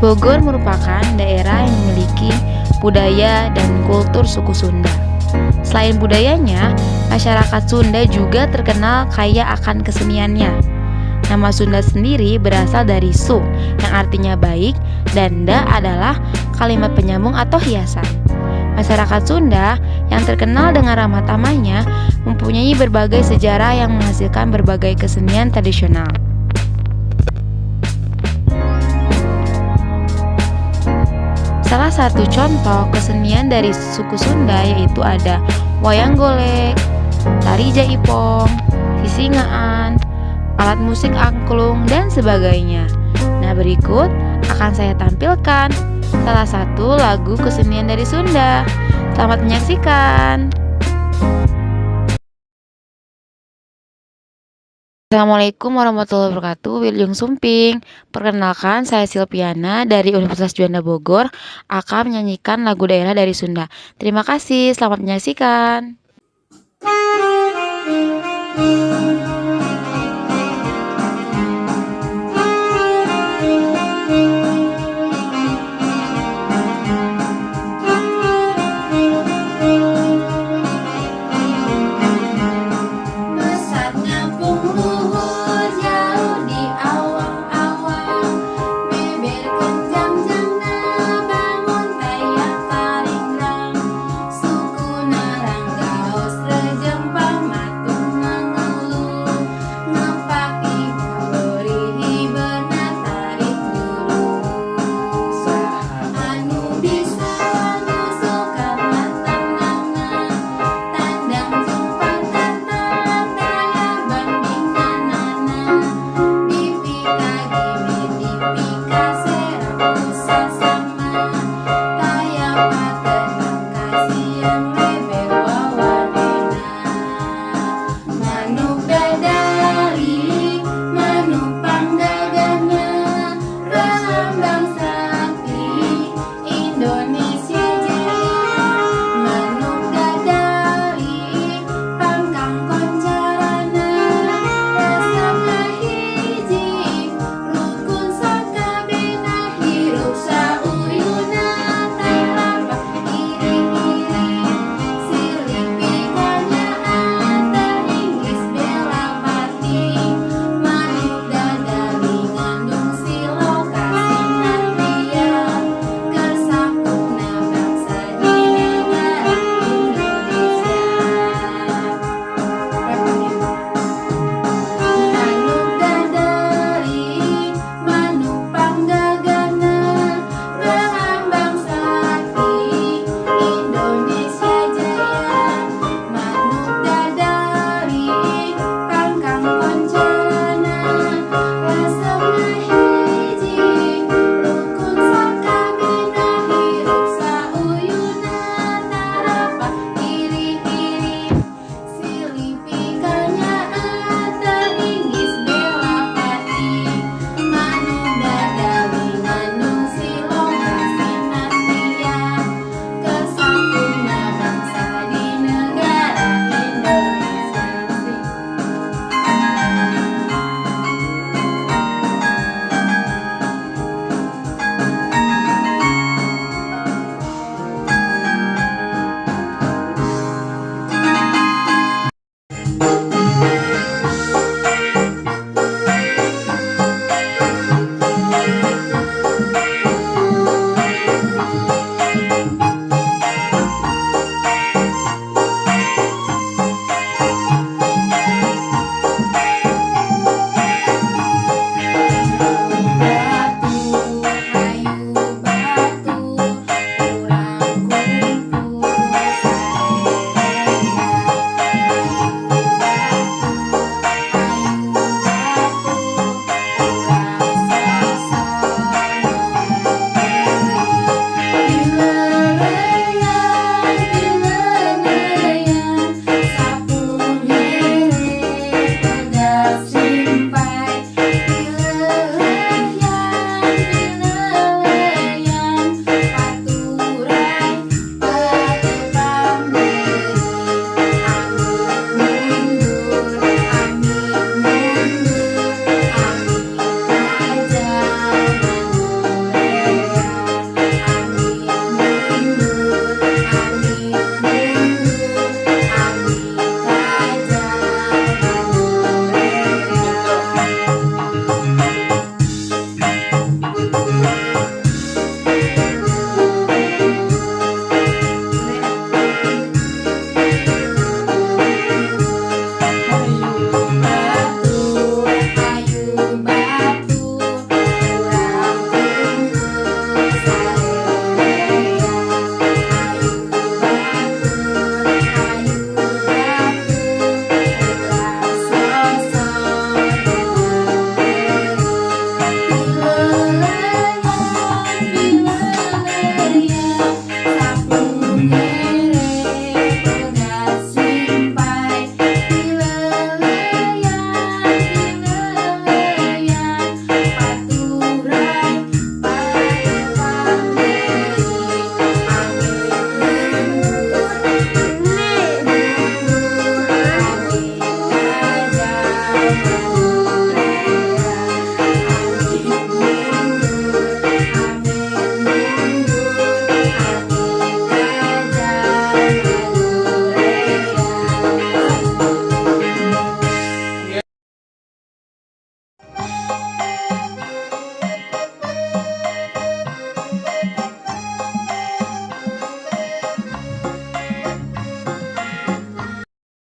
Bogor merupakan daerah yang memiliki budaya dan kultur suku Sunda. Selain budayanya, masyarakat Sunda juga terkenal kaya akan keseniannya. Nama Sunda sendiri berasal dari su, yang artinya baik, dan da adalah kalimat penyambung atau hiasan. Masyarakat Sunda yang terkenal dengan ramah tamahnya mempunyai berbagai sejarah yang menghasilkan berbagai kesenian tradisional. Salah satu contoh kesenian dari suku Sunda yaitu ada wayang golek, tari jaipong, sisingaan, alat musik angklung, dan sebagainya. Nah, berikut akan saya tampilkan salah satu lagu kesenian dari Sunda. Selamat menyaksikan. Assalamualaikum warahmatullahi wabarakatuh Wilujeng Sumping. Perkenalkan saya Silviana dari Universitas Juanda Bogor akan menyanyikan lagu daerah dari Sunda. Terima kasih, selamat menyaksikan myself